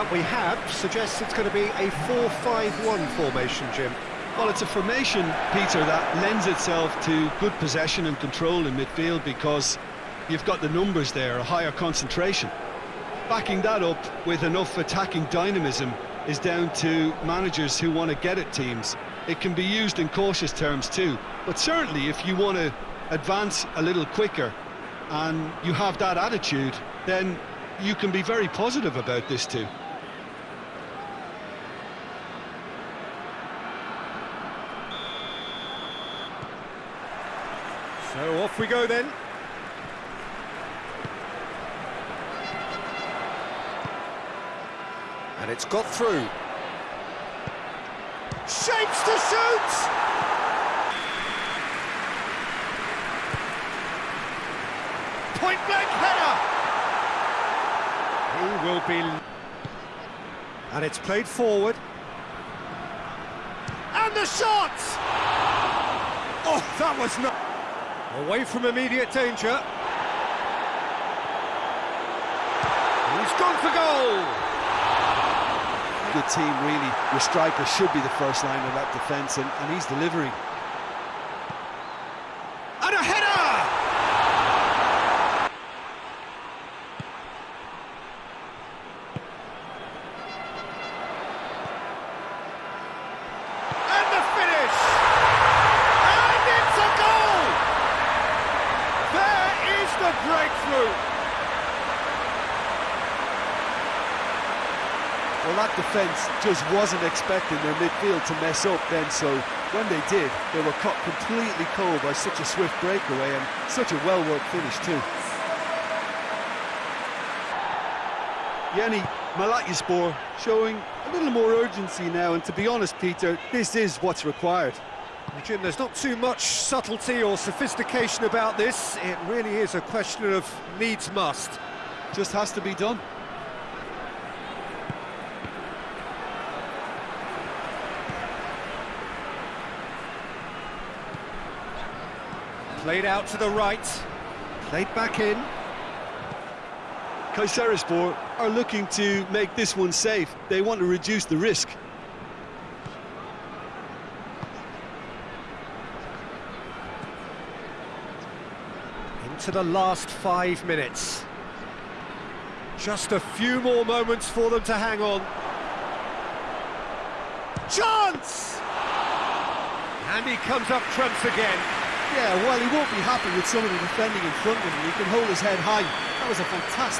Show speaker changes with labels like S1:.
S1: that we have suggests it's going to be a 4-5-1 formation, Jim.
S2: Well, it's a formation, Peter, that lends itself to good possession and control in midfield because you've got the numbers there, a higher concentration. Backing that up with enough attacking dynamism is down to managers who want to get at teams. It can be used in cautious terms too, but certainly if you want to advance a little quicker and you have that attitude, then you can be very positive about this too.
S1: So off we go then. And it's got through. Shapes to shoot! Point blank header! He will be... And it's played forward. And the shot! Oh, that was not... Away from immediate danger. He's gone for goal!
S2: Good team, really. Your striker should be the first line of that defence, and, and he's delivering.
S1: And a header! And the finish! And it's a goal! There is the breakthrough!
S2: Well, that defence just wasn't expecting their midfield to mess up then, so when they did, they were caught completely cold by such a swift breakaway and such a well-worked finish too. Yeni Malatyaspor showing a little more urgency now, and to be honest, Peter, this is what's required.
S1: Jim, there's not too much subtlety or sophistication about this. It really is a question of needs must.
S2: Just has to be done.
S1: Played out to the right. Played back in.
S2: Kayserispor are looking to make this one safe. They want to reduce the risk.
S1: Into the last five minutes. Just a few more moments for them to hang on. Chance! And he comes up trumps again.
S2: Yeah, while he won't be happy with some of the defending in front of him, he can hold his head high. That was a fantastic